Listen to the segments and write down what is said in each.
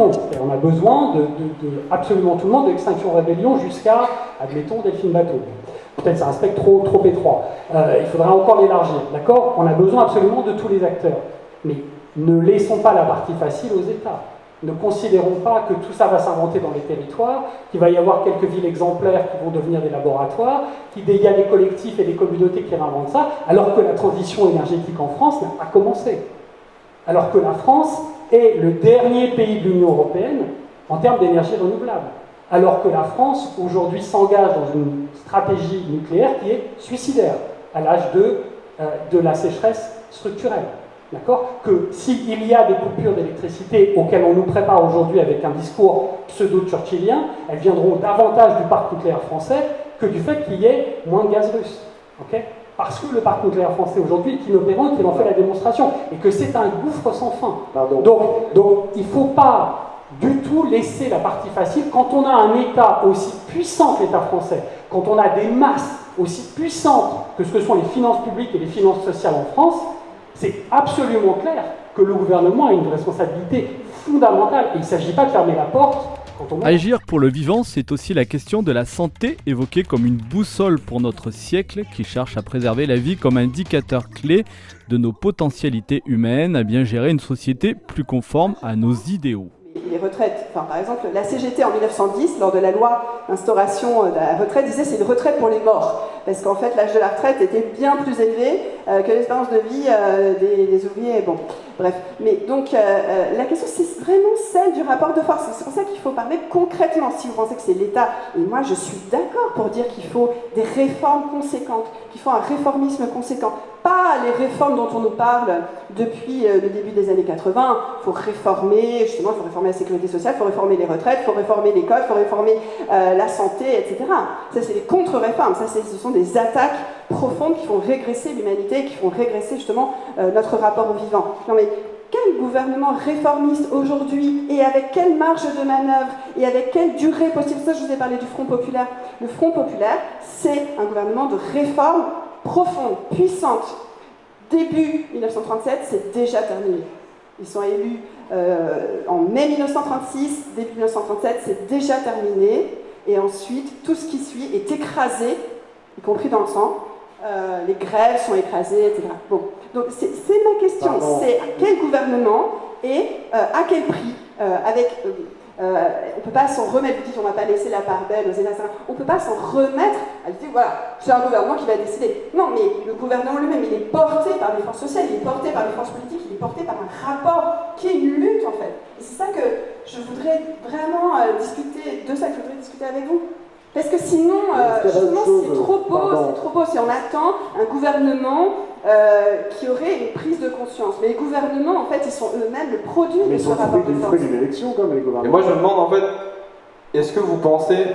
on a besoin de, absolument tout le monde, de l'extinction rébellion jusqu'à, admettons, Delphine Bateau. Peut-être c'est un spectre trop, trop étroit. Euh, il faudra encore l'élargir, d'accord? On a besoin absolument de tous les acteurs. Mais ne laissons pas la partie facile aux États. Ne considérons pas que tout ça va s'inventer dans les territoires, qu'il va y avoir quelques villes exemplaires qui vont devenir des laboratoires, qu'il y a des collectifs et des communautés qui réinventent ça, alors que la transition énergétique en France n'a pas commencé. Alors que la France est le dernier pays de l'Union européenne en termes d'énergie renouvelable. Alors que la France, aujourd'hui, s'engage dans une stratégie nucléaire qui est suicidaire à l'âge de, euh, de la sécheresse structurelle. D'accord? Que s'il y a des coupures d'électricité auxquelles on nous prépare aujourd'hui avec un discours pseudo-churchillien, elles viendront davantage du parc nucléaire français que du fait qu'il y ait moins de gaz russe. ok? Parce que le parc nucléaire français aujourd'hui est inopérant, qu'il en fait la démonstration, et que c'est un gouffre sans fin. Donc, donc il ne faut pas du tout laisser la partie facile. Quand on a un État aussi puissant que l'État français, quand on a des masses aussi puissantes que ce que sont les finances publiques et les finances sociales en France, c'est absolument clair que le gouvernement a une responsabilité fondamentale. Et il ne s'agit pas de fermer la porte. Agir pour le vivant, c'est aussi la question de la santé, évoquée comme une boussole pour notre siècle, qui cherche à préserver la vie comme indicateur clé de nos potentialités humaines, à bien gérer une société plus conforme à nos idéaux les retraites, enfin, par exemple, la CGT en 1910, lors de la loi d'instauration de la retraite, disait c'est une retraite pour les morts, parce qu'en fait l'âge de la retraite était bien plus élevé euh, que l'espérance de vie euh, des, ouvriers. Bref. Mais donc euh, la question c'est vraiment celle du rapport de force. C'est pour ça qu'il faut parler concrètement. Si vous pensez que c'est l'État, et moi je suis d'accord pour dire qu'il faut des réformes conséquentes, qu'il faut un réformisme conséquent, pas les réformes dont on nous parle depuis le début des années 80. Il faut réformer, justement, il faut réformer la sécurité sociale, il faut réformer les retraites, il faut réformer l'école, il faut réformer la santé, etc. Ça, c'est les contre-réformes. Ça, ce sont des attaques profondes qui font régresser l'humanité, qui font régresser justement euh, notre rapport au vivant. Non mais quel gouvernement réformiste aujourd'hui et avec quelle marge de manœuvre et avec quelle durée possible? Ça, je vous ai parlé du Front populaire. Le Front populaire, c'est un gouvernement de réforme profonde, puissante. Début 1937, c'est déjà terminé. Ils sont élus euh, en mai 1936, début 1937, c'est déjà terminé. Et ensuite, tout ce qui suit est écrasé y compris dans le sang. Euh, les grèves sont écrasées, etc. Bon. Donc c'est ma question, c'est quel gouvernement et euh, à quel prix euh, On ne peut pas s'en remettre, vous dites on ne va pas laisser la part belle aux États, on ne peut pas s'en remettre à dire voilà, c'est un gouvernement qui va décider. Non, mais le gouvernement lui-même, il est porté par les forces sociales, il est porté par les forces politiques, il est porté par un rapport qui est une lutte en fait. Et c'est ça que je voudrais vraiment discuter, de ça que je voudrais discuter avec vous. Parce que sinon, euh, c'est trop beau, c'est trop beau si on attend un gouvernement euh, qui aurait une prise de conscience. Mais les gouvernements, en fait, ils sont eux-mêmes le produit de ce rapport de force. une élection comme les gouvernements. Et moi, je me demande, en fait, est-ce que vous pensez,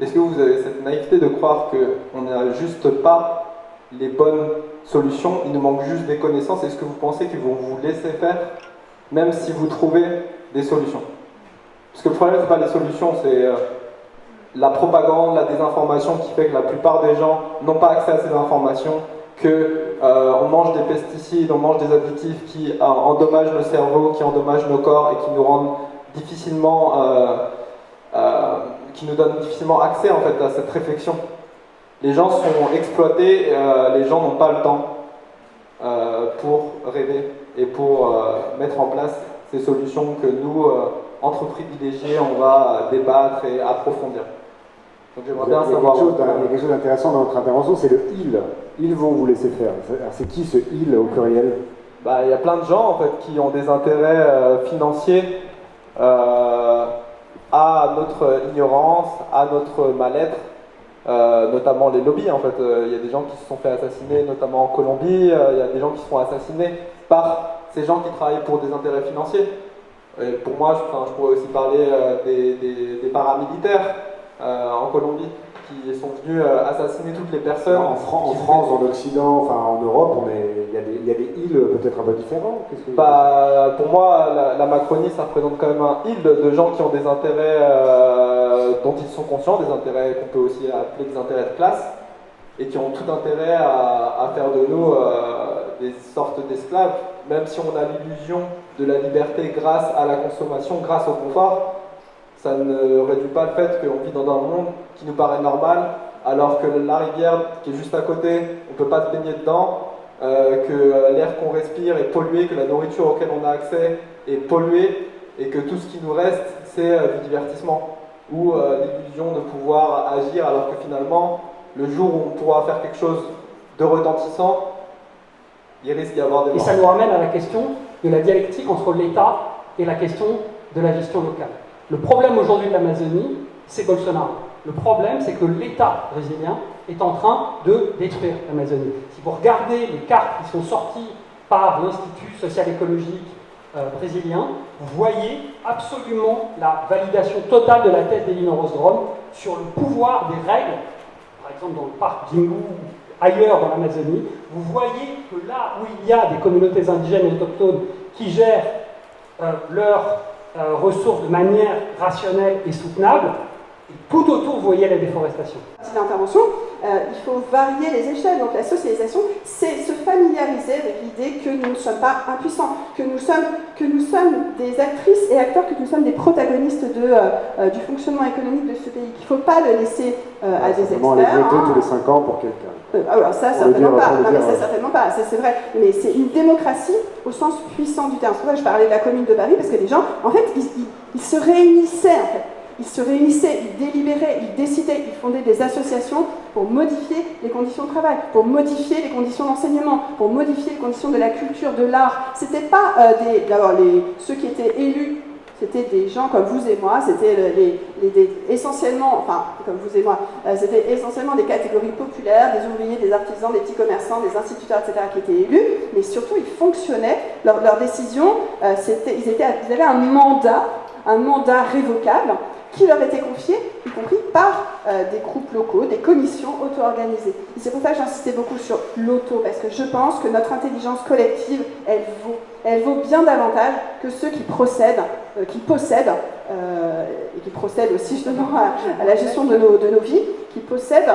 est-ce que vous avez cette naïveté de croire qu'on n'a juste pas les bonnes solutions, il nous manque juste des connaissances, est-ce que vous pensez qu'ils vont vous laisser faire, même si vous trouvez des solutions? Parce que le problème, c'est pas les solutions, c'est... Euh, la propagande, la désinformation qui fait que la plupart des gens n'ont pas accès à ces informations, qu'on euh, mange des pesticides, on mange des additifs qui euh, endommagent le cerveau, qui endommagent nos corps et qui nous rendent difficilement, euh, qui nous donnent difficilement accès en fait à cette réflexion. Les gens sont exploités, les gens n'ont pas le temps pour rêver et pour mettre en place ces solutions que nous, entre privilégiés, on va débattre et approfondir. Donc j'aimerais bien savoir. Il y a quelque chose d'intéressant dans notre intervention, c'est le ils. Ils vont vous laisser faire. C'est qui ce ils au pluriel? Bah, Il y a plein de gens en fait qui ont des intérêts euh, financiers euh, à notre ignorance, à notre mal-être. Euh, notamment les lobbies en fait. Il y a des gens qui se sont fait assassiner, notamment en Colombie. Il y a des gens qui se font assassiner par ces gens qui travaillent pour des intérêts financiers. Et pour moi, je, je pourrais aussi parler des, des paramilitaires. Euh, en Colombie qui sont venus euh, assassiner toutes les personnes. En, France, en Occident, enfin en Europe, il y, a des îles peut-être un peu différentes. bah, Pour moi, la, Macronie, ça représente quand même un île de gens qui ont des intérêts euh, dont ils sont conscients, des intérêts qu'on peut aussi appeler des intérêts de classe, et qui ont tout intérêt à, faire de nous des sortes d'esclaves même si on a l'illusion de la liberté grâce à la consommation, grâce au confort, ça ne réduit pas le fait qu'on vit dans un monde qui nous paraît normal, alors que la rivière qui est juste à côté, on ne peut pas se baigner dedans, euh, que l'air qu'on respire est pollué, que la nourriture auquel on a accès est polluée, et que tout ce qui nous reste, c'est euh, du divertissement, ou euh, l'illusion de pouvoir agir, alors que finalement, le jour où on pourra faire quelque chose de retentissant, il risque d'y avoir des Et ça nous ramène à la question de la dialectique entre l'État et la question de la gestion locale. Le problème aujourd'hui de l'Amazonie, c'est Bolsonaro. Le problème, c'est que l'État brésilien est en train de détruire l'Amazonie. Si vous regardez les cartes qui sont sorties par l'Institut social-écologique euh, brésilien, vous voyez absolument la validation totale de la thèse d'Elinor Ostrom sur le pouvoir des règles, par exemple dans le parc Jingu, ailleurs dans l'Amazonie, vous voyez que là où il y a des communautés indigènes et autochtones qui gèrent euh, leurs euh, ressources de manière rationnelle et soutenable, et tout autour, vous voyez la déforestation. C'est l'intervention, euh, il faut varier les échelles. Donc la socialisation, c'est se familiariser avec l'idée que nous ne sommes pas impuissants, que nous sommes, que nous sommes des actrices et acteurs, que nous sommes des protagonistes de, euh, du fonctionnement économique de ce pays, qu'il ne faut pas le laisser à des experts. les voter tous les 5 ans pour quelqu'un. Alors ah ça, certainement pas. Non, mais ça, certainement pas. C'est vrai. Mais c'est une démocratie au sens puissant du terme. C'est pour ça que je parlais de la commune de Paris, parce que les gens, en fait, ils, se réunissaient, en fait. Ils se réunissaient, ils délibéraient, ils décidaient, ils fondaient des associations pour modifier les conditions de travail, pour modifier les conditions d'enseignement, pour modifier les conditions de la culture, de l'art. C'était pas euh, des, d'abord les, ceux qui étaient élus c'était des gens comme vous et moi, c'était essentiellement, comme vous et moi, euh, essentiellement des catégories populaires, des ouvriers, des artisans, des petits commerçants, des instituteurs, etc. qui étaient élus, mais surtout ils fonctionnaient, leurs décisions, euh, ils avaient un mandat, un mandat révocable qui leur était confié, y compris par euh, des groupes locaux, des commissions auto-organisées. C'est pour ça que j'insistais beaucoup sur l'auto, parce que je pense que notre intelligence collective, elle vaut, bien davantage que ceux qui procèdent, euh, qui possèdent, et qui procèdent aussi justement à, la gestion de nos, de nos, vies, qui possèdent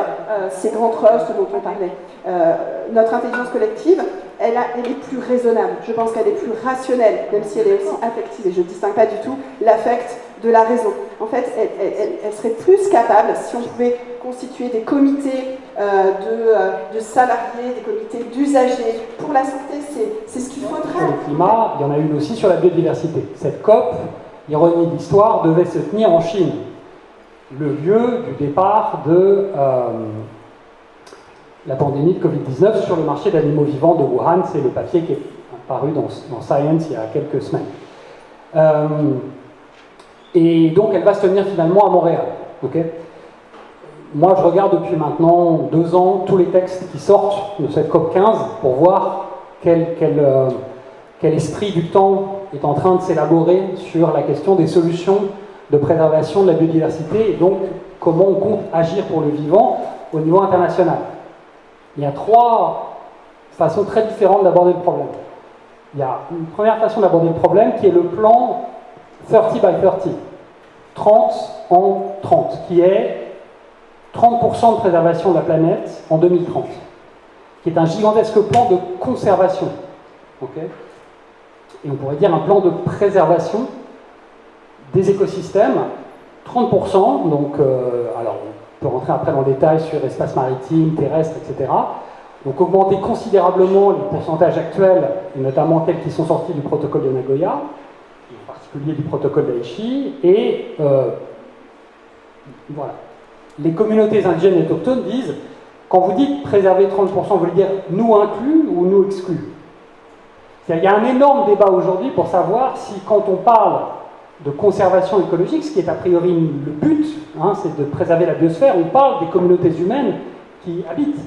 ces grands trusts dont on parlait. notre intelligence collective, elle, est plus raisonnable, je pense qu'elle est plus rationnelle, même si elle est aussi affective, et je ne distingue pas du tout l'affect de la raison. En fait, elle, serait plus capable, si on pouvait constituer des comités euh, euh, de, salariés, des comités d'usagers pour la santé, c'est ce qu'il faudrait. Sur le climat, il y en a une aussi sur la biodiversité. Cette COP, ironie d'histoire, devait se tenir en Chine, le lieu du départ de euh, la pandémie de Covid-19 sur le marché d'animaux vivants de Wuhan. C'est le papier qui est paru dans, Science il y a quelques semaines. Et donc elle va se tenir finalement à Montréal. Moi je regarde depuis maintenant deux ans tous les textes qui sortent de cette COP 15 pour voir euh, quel esprit du temps est en train de s'élaborer sur la question des solutions de préservation de la biodiversité et donc comment on compte agir pour le vivant au niveau international. Il y a trois façons très différentes d'aborder le problème. Il y a une première façon d'aborder le problème qui est le plan 30 by 30, 30 en 30, qui est 30% de préservation de la planète en 2030, qui est un gigantesque plan de conservation. Et on pourrait dire un plan de préservation des écosystèmes, 30%, donc euh, alors on peut rentrer après dans le détail sur espace maritime, terrestre, etc. Donc augmenter considérablement les pourcentages actuels, et notamment tels qui sont sortis du protocole de Nagoya, du protocole d'Aichi, et euh, voilà. Les communautés indigènes et autochtones disent, quand vous dites préserver 30%, vous voulez dire nous inclus ou nous exclus? Il y a un énorme débat aujourd'hui pour savoir si quand on parle de conservation écologique, ce qui est a priori le but, hein, c'est de préserver la biosphère, on parle des communautés humaines qui habitent.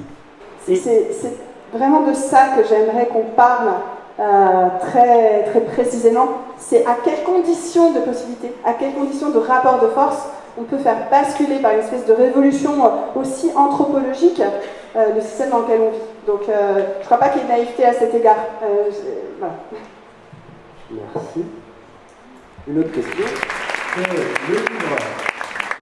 C'est vraiment de ça que j'aimerais qu'on parle euh, très, très précisément, c'est à quelles conditions de possibilité, à quelles conditions de rapport de force on peut faire basculer par une espèce de révolution aussi anthropologique euh, le système dans lequel on vit. Donc euh, je ne crois pas qu'il y ait de naïveté à cet égard. voilà. Merci. Une autre question? le livre